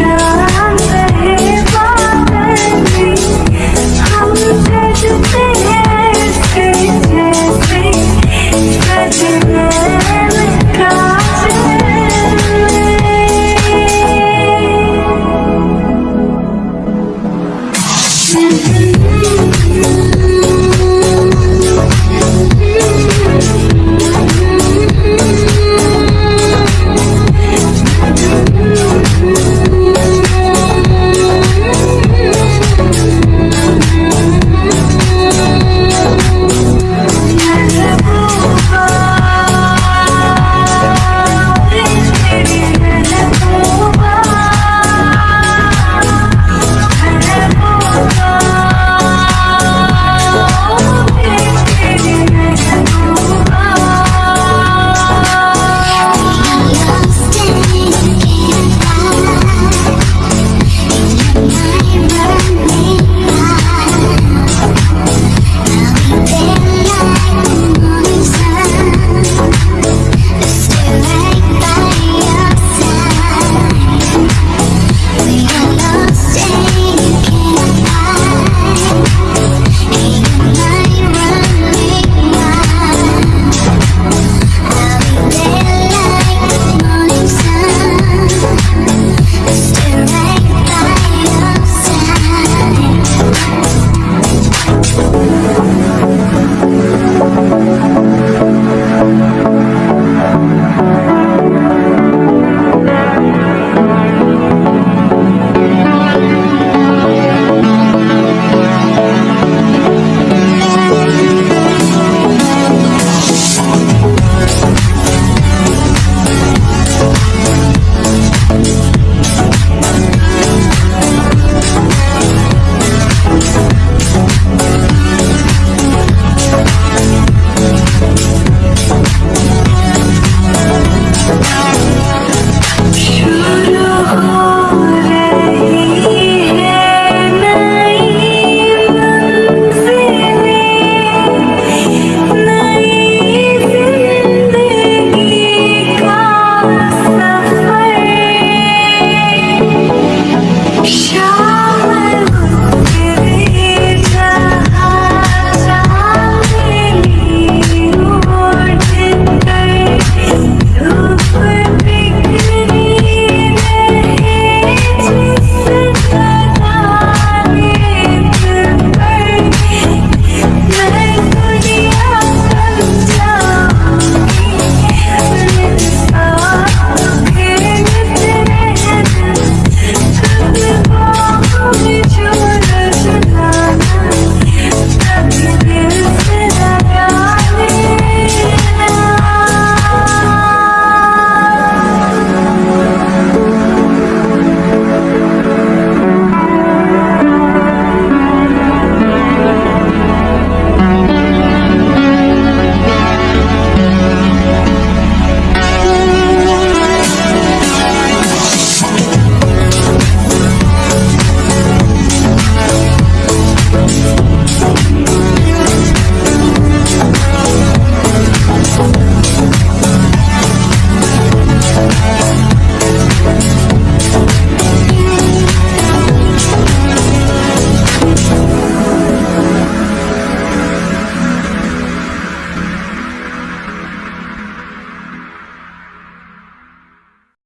your eyes